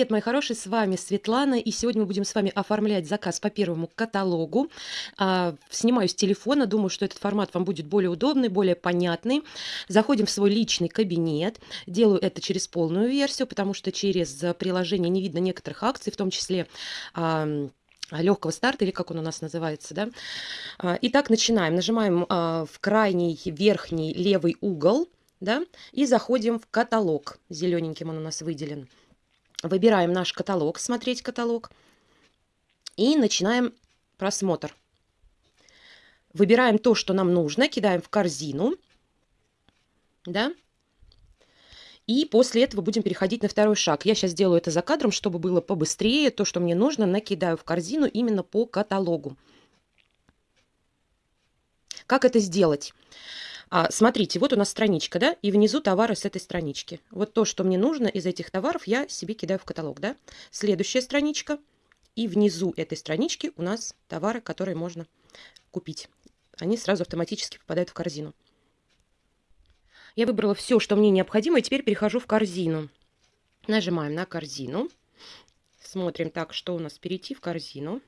Привет, мои хорошие, с вами Светлана, и сегодня мы будем с вами оформлять заказ по первому каталогу. А, снимаю с телефона, думаю, что этот формат вам будет более удобный, более понятный. Заходим в свой личный кабинет, делаю это через полную версию, потому что через приложение не видно некоторых акций, в том числе... А, легкого старта, или как он у нас называется, да. А, итак, начинаем. Нажимаем в крайний верхний левый угол, да, и заходим в каталог. Зелененьким он у нас выделен. Выбираем наш каталог, смотреть каталог. И начинаем просмотр. Выбираем то, что нам нужно, кидаем в корзину. Да? И после этого будем переходить на второй шаг. Я сейчас делаю это за кадром, чтобы было побыстрее. То, что мне нужно, накидаю в корзину именно по каталогу. Как это сделать? А, смотрите, вот у нас страничка, да, и внизу товары с этой странички. Вот то, что мне нужно из этих товаров, я себе кидаю в каталог, да. Следующая страничка, и внизу этой странички у нас товары, которые можно купить. Они сразу автоматически попадают в корзину. Я выбрала все, что мне необходимо, и теперь перехожу в корзину. Нажимаем на корзину. Смотрим так, что у нас перейти в корзину.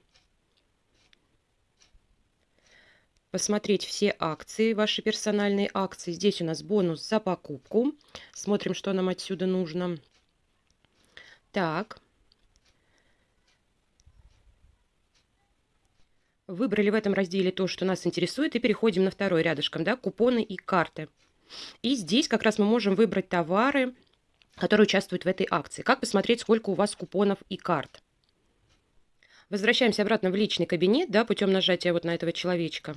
Посмотреть все акции, ваши персональные акции. Здесь у нас бонус за покупку. Смотрим, что нам отсюда нужно. Так. Выбрали в этом разделе то, что нас интересует, и переходим на второй рядышком, да, купоны и карты. И здесь как раз мы можем выбрать товары, которые участвуют в этой акции. Как посмотреть, сколько у вас купонов и карт? Возвращаемся обратно в личный кабинет, да, путем нажатия вот на этого человечка.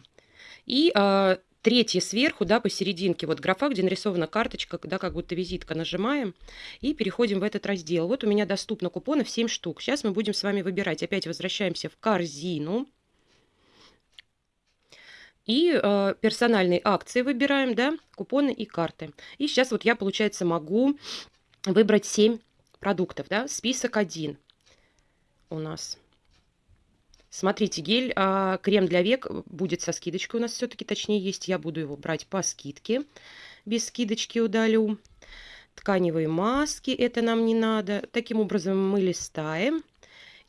И э, третье сверху, да, посерединке, вот графа, где нарисована карточка, да, как будто визитка, нажимаем и переходим в этот раздел. Вот у меня доступно купонов 7 штук. Сейчас мы будем с вами выбирать. Опять возвращаемся в корзину. И э, персональные акции выбираем, да, купоны и карты. И сейчас вот я, получается, могу выбрать 7 продуктов, да, список 1 у нас. Смотрите, гель, а, крем для век будет со скидочкой у нас все-таки, точнее есть. Я буду его брать по скидке. Без скидочки удалю. Тканевые маски, это нам не надо. Таким образом мы листаем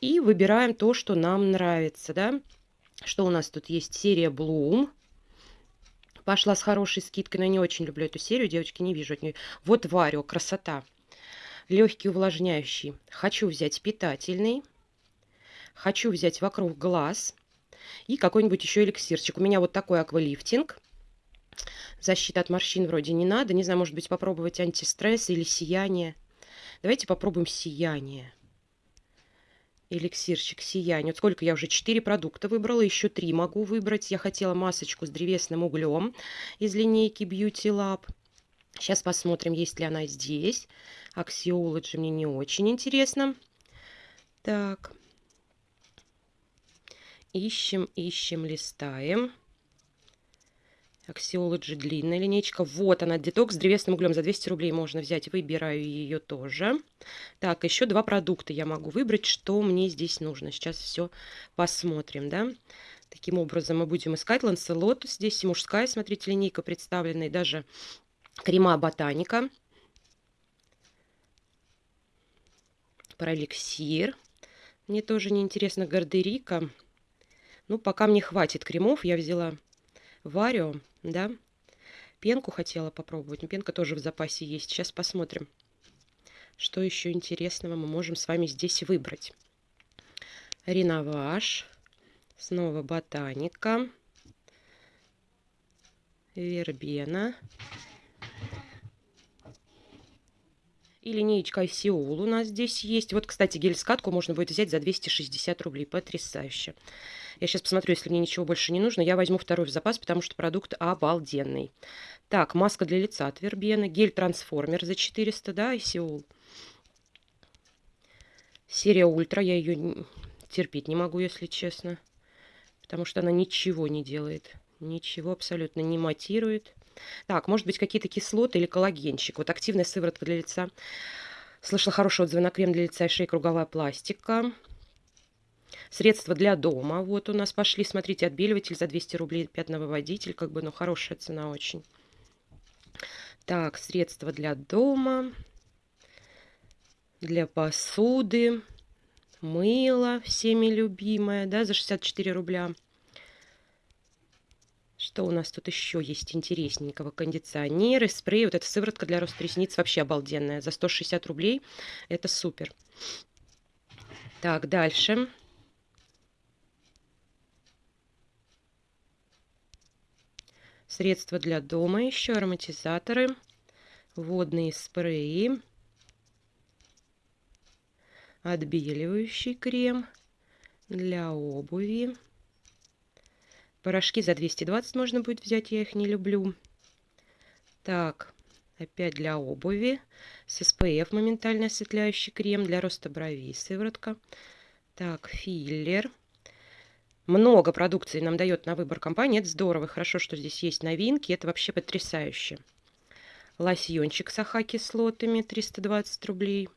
и выбираем то, что нам нравится. Да? Что у нас тут есть? Серия Bloom. Пошла с хорошей скидкой, но не очень люблю эту серию, девочки, не вижу от нее. Вот Варио, красота. Легкий увлажняющий. Хочу взять питательный. Хочу взять вокруг глаз и какой-нибудь еще эликсирчик. У меня вот такой аквалифтинг. Защита от морщин вроде не надо. Не знаю, может быть, попробовать антистресс или сияние. Давайте попробуем сияние. Эликсирчик сияние. Вот сколько я уже? Четыре продукта выбрала, еще три могу выбрать. Я хотела масочку с древесным углем из линейки Beauty Lab. Сейчас посмотрим, есть ли она здесь. Axiology мне не очень интересно. Так. Ищем, ищем, листаем. Axiology длинная линейка. Вот она, детокс с древесным углем. За 200 рублей можно взять. Выбираю ее тоже. Так, еще два продукта я могу выбрать, что мне здесь нужно. Сейчас все посмотрим, да. Таким образом мы будем искать Ланселот. Здесь мужская, смотрите, линейка представлена. И даже крема ботаника. Паралексир. Мне тоже неинтересно. Гардерика. Ну, пока мне хватит кремов, я взяла Варио, да. Пенку хотела попробовать, но пенка тоже в запасе есть. Сейчас посмотрим, что еще интересного мы можем с вами здесь выбрать. Реноваж, снова ботаника, вербена. И линеечка Сеул у нас здесь есть. Вот, кстати, гель-скатку можно будет взять за 260 рублей. Потрясающе. Я сейчас посмотрю, если мне ничего больше не нужно, я возьму второй в запас, потому что продукт обалденный. Так, маска для лица от Вербена, гель-трансформер за 400, да, и Сеул. Серия Ультра, я ее терпеть не могу, если честно, потому что она ничего не делает. Ничего абсолютно не матирует. Так, может быть, какие-то кислоты или коллагенчик. Вот активная сыворотка для лица. Слышала хороший отзыв на крем для лица и шеи круговая пластика. Средства для дома. Вот у нас пошли, смотрите, отбеливатель за 200 рублей, пятновыводитель, как бы, ну, хорошая цена очень. Так, средства для дома. для посуды, мыло всеми любимое, да, за 64 рубля. Что у нас тут еще есть интересненького? Кондиционеры, спрей. Вот эта сыворотка для роста ресниц вообще обалденная. За 160 рублей. Это супер. Так, дальше. Средства для дома еще, ароматизаторы, водные спреи, отбеливающий крем для обуви. Порошки за 220 можно будет взять, я их не люблю. Так, опять для обуви. С SPF моментально осветляющий крем для роста бровей, сыворотка. Так, филлер. Много продукции нам дает на выбор компания. Это здорово. Хорошо, что здесь есть новинки. Это вообще потрясающе. Лосьончик с аха-кислотами 320 рублей.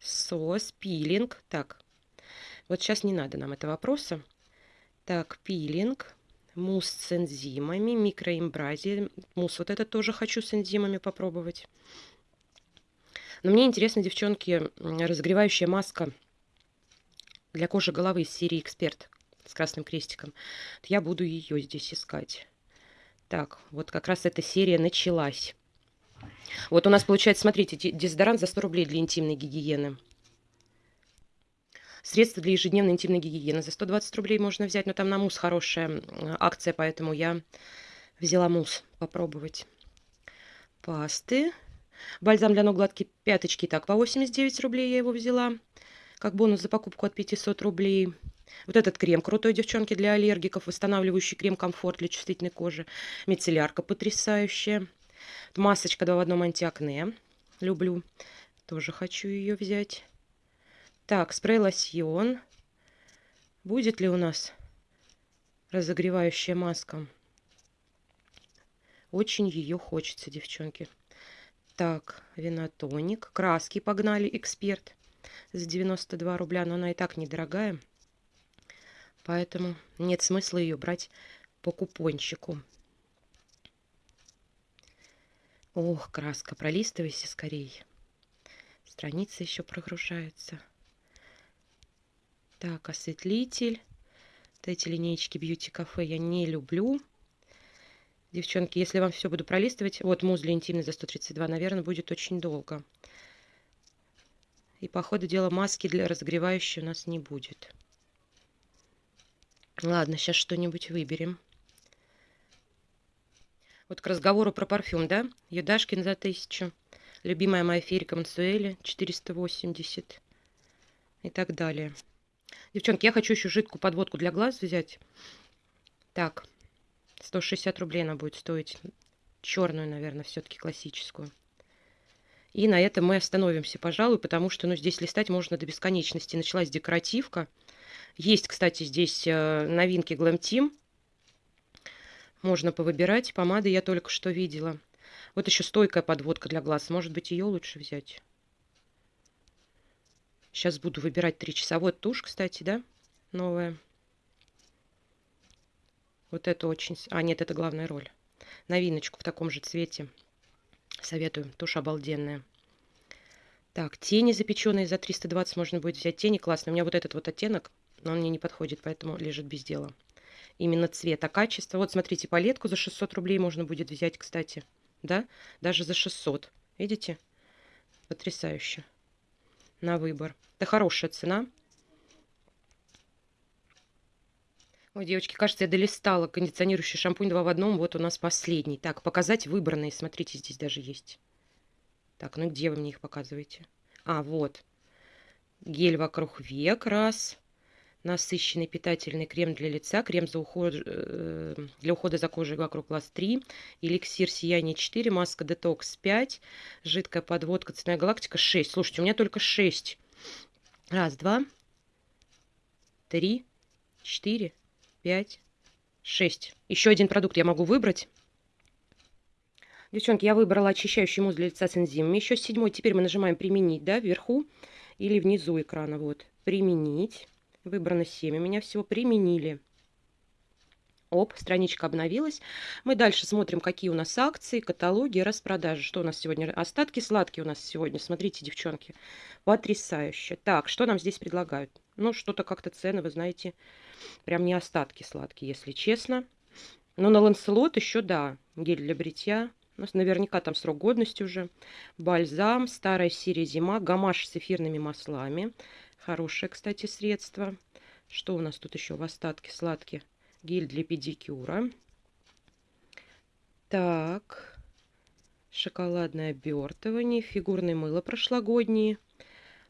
Сос, пилинг. Так, вот сейчас не надо нам этого вопроса. Так, пилинг. Мусс с энзимами, микроэмбразия. Мусс вот это тоже хочу с энзимами попробовать. Но мне интересно, девчонки, разогревающая маска для кожи головы из серии «Эксперт» с красным крестиком. Я буду ее здесь искать. Так, вот как раз эта серия началась. Вот у нас получается, смотрите, дезодорант за 100 рублей для интимной гигиены. Средства для ежедневной интимной гигиены за 120 рублей можно взять, но там на мусс хорошая акция, поэтому я взяла мусс попробовать. Пасты. Бальзам для ног гладкие пяточки. Так, по 89 рублей я его взяла. Как бонус за покупку от 500 рублей. Вот этот крем крутой, девчонки, для аллергиков. Восстанавливающий крем комфорт для чувствительной кожи. Мицеллярка потрясающая. Масочка 2 в одном антиакне. Люблю. Тоже хочу ее взять. Так, спрей-лосьон. Будет ли у нас разогревающая маска? Очень ее хочется, девчонки. Так, винотоник. Краски погнали, эксперт. За 92 рубля, но она и так недорогая. Поэтому нет смысла ее брать по купончику. Ох, краска, пролистывайся скорее. Страница еще прогружается. Так, осветлитель. Вот эти линейки Beauty Cafe я не люблю. Девчонки, если вам все буду пролистывать, вот мусс для интимной за 132, наверное, будет очень долго. И по ходу дела маски для разогревающей у нас не будет. Ладно, сейчас что-нибудь выберем. Вот к разговору про парфюм, да? Юдашкин за 1000. Любимая моя ферика Мансуэли 480. И так далее. Девчонки, я хочу еще жидкую подводку для глаз взять. Так, 160 рублей она будет стоить. Черную, наверное, все-таки классическую. И на этом мы остановимся, пожалуй, потому что ну, здесь листать можно до бесконечности. Началась декоративка. Есть, кстати, здесь э, новинки Glam Team. Можно повыбирать. Помады я только что видела. Вот еще стойкая подводка для глаз. Может быть, ее лучше взять. Сейчас буду выбирать 3 часа. Вот тушь, кстати, да, новая. Вот это очень... А, нет, это главная роль. Новиночку в таком же цвете. Советую. Тушь обалденная. Так, тени запеченные за 320 можно будет взять. Тени классные. У меня вот этот вот оттенок но он мне не подходит, поэтому лежит без дела. Именно цвет, а качество. Вот смотрите, палетку за 600 рублей можно будет взять, кстати. Да, даже за 600. Видите? Потрясающе. На выбор. Это хорошая цена. Ой, девочки, кажется, я долистала кондиционирующий шампунь 2 в одном. Вот у нас последний. Так, показать выбранные. Смотрите, здесь даже есть. Так, ну где вы мне их показываете? А, вот. Гель вокруг век. Раз насыщенный питательный крем для лица, крем за уход, э, для ухода за кожей вокруг глаз 3, эликсир сияние 4, маска детокс 5, жидкая подводка цветная галактика 6. Слушайте, у меня только 6. Раз, два, три, четыре, пять, шесть. Еще один продукт я могу выбрать. Девчонки, я выбрала очищающий мусс для лица с энзимами. Еще седьмой. Теперь мы нажимаем «Применить», да, вверху или внизу экрана. Вот, «Применить». Выбрано 7. У меня всего применили. Оп, страничка обновилась. Мы дальше смотрим, какие у нас акции, каталоги, распродажи. Что у нас сегодня? Остатки сладкие у нас сегодня. Смотрите, девчонки, потрясающе. Так, что нам здесь предлагают? Ну, что-то как-то цены, вы знаете, прям не остатки сладкие, если честно. Но на Ланселот еще, да, гель для бритья. У нас наверняка там срок годности уже. Бальзам, старая серия зима, гамаш с эфирными маслами. Хорошее, кстати, средство. Что у нас тут еще в остатке сладкие? гель для педикюра. Так, шоколадное обертывание, фигурное мыло прошлогодние,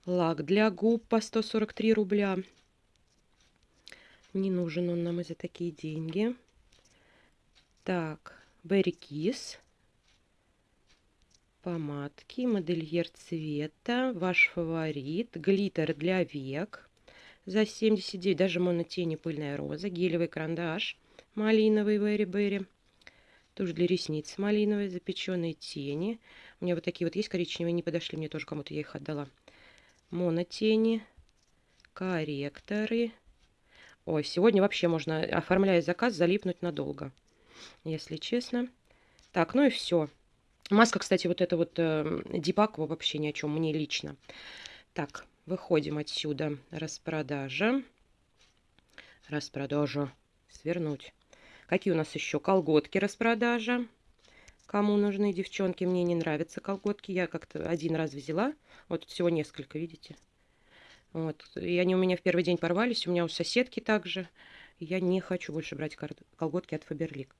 лак для губ по 143 рубля. Не нужен он нам и за такие деньги. Так, Berry Kiss. Помадки, модельер цвета, ваш фаворит, глиттер для век за 79. Даже монотени пыльная роза. Гелевый карандаш малиновый Берри Берри. Тушь для ресниц малиновая, запеченные тени. У меня вот такие вот есть коричневые, не подошли, мне тоже кому-то я их отдала. Монотени, корректоры. Ой, сегодня вообще можно, оформляя заказ, залипнуть надолго, если честно. Так, ну и все. Маска, кстати, вот эта вот э, Дипакова вообще ни о чем, мне лично. Так, Выходим отсюда. Распродажа. Распродажа. Свернуть. Какие у нас еще? Колготки распродажа. Кому нужны девчонки? Мне не нравятся колготки. Я как-то один раз взяла. Вот всего несколько, видите? Вот. И они у меня в первый день порвались. У меня у соседки также. Я не хочу больше брать колготки от Фаберлик.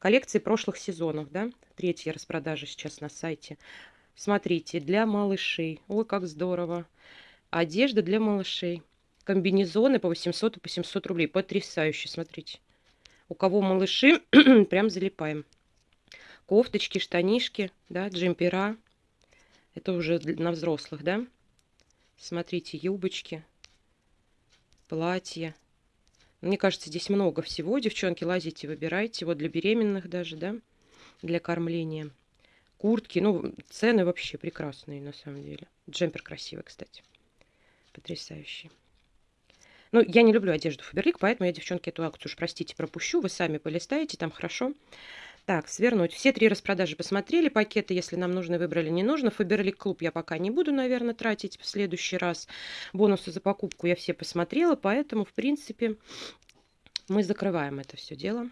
Коллекции прошлых сезонов, да? Третья распродажа сейчас на сайте. Смотрите, для малышей. Ой, как здорово. Одежда для малышей. Комбинезоны по 800 и по 700 рублей. Потрясающе, смотрите. У кого малыши, прям залипаем. Кофточки, штанишки, да, джемпера. Это уже на взрослых, да. Смотрите, юбочки, платья. Мне кажется, здесь много всего. Девчонки, лазите, выбирайте. Вот для беременных даже, да, для кормления. Куртки, ну, цены вообще прекрасные на самом деле. Джемпер красивый, кстати. Потрясающий. Ну, я не люблю одежду Фаберлик, поэтому я, девчонки, эту акцию уж, простите, пропущу. Вы сами полистаете, там хорошо. Так, свернуть. Все три распродажи посмотрели. Пакеты, если нам нужно, выбрали, не нужно. Фаберлик клуб я пока не буду, наверное, тратить в следующий раз. Бонусы за покупку я все посмотрела, поэтому, в принципе, мы закрываем это все дело.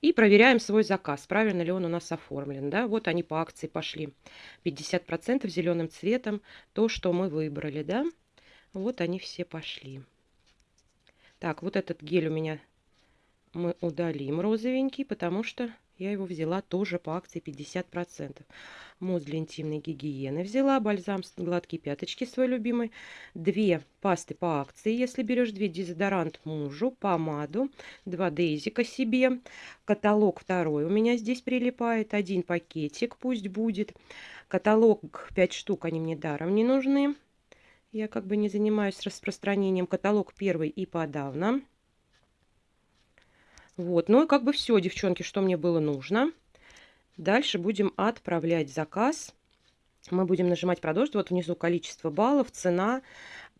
И проверяем свой заказ, правильно ли он у нас оформлен. Да? Вот они по акции пошли. 50% зеленым цветом, то, что мы выбрали. Да? Вот они все пошли. Так, вот этот гель у меня мы удалим розовенький, потому что я его взяла тоже по акции 50%. Мусс для интимной гигиены взяла, бальзам гладкие пяточки свой любимый, две пасты по акции, если берешь две, дезодорант мужу, помаду, два дейзика себе, каталог второй у меня здесь прилипает, один пакетик пусть будет, каталог 5 штук, они мне даром не нужны, я как бы не занимаюсь распространением. Каталог первый и подавно. Вот, ну и как бы все, девчонки, что мне было нужно. Дальше будем отправлять заказ. Мы будем нажимать продолжить. Вот внизу количество баллов, цена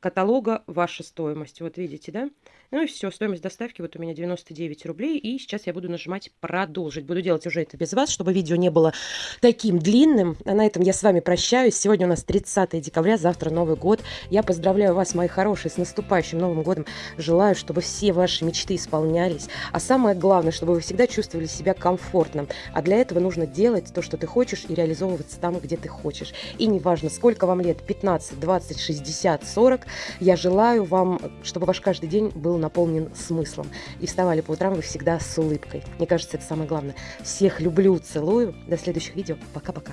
каталога, ваша стоимость. Вот видите, да? Ну и все, стоимость доставки вот у меня 99 рублей. И сейчас я буду нажимать продолжить. Буду делать уже это без вас, чтобы видео не было таким длинным. А на этом я с вами прощаюсь. Сегодня у нас 30 декабря, завтра Новый год. Я поздравляю вас, мои хорошие, с наступающим Новым годом. Желаю, чтобы все ваши мечты исполнялись. А самое главное, чтобы вы всегда чувствовали себя комфортно. А для этого нужно делать то, что ты хочешь, и реализовываться там, где ты хочешь. И неважно, сколько вам лет, 15, 20, 60, 40, я желаю вам, чтобы ваш каждый день был наполнен смыслом. И вставали по утрам вы всегда с улыбкой. Мне кажется, это самое главное. Всех люблю, целую. До следующих видео. Пока-пока.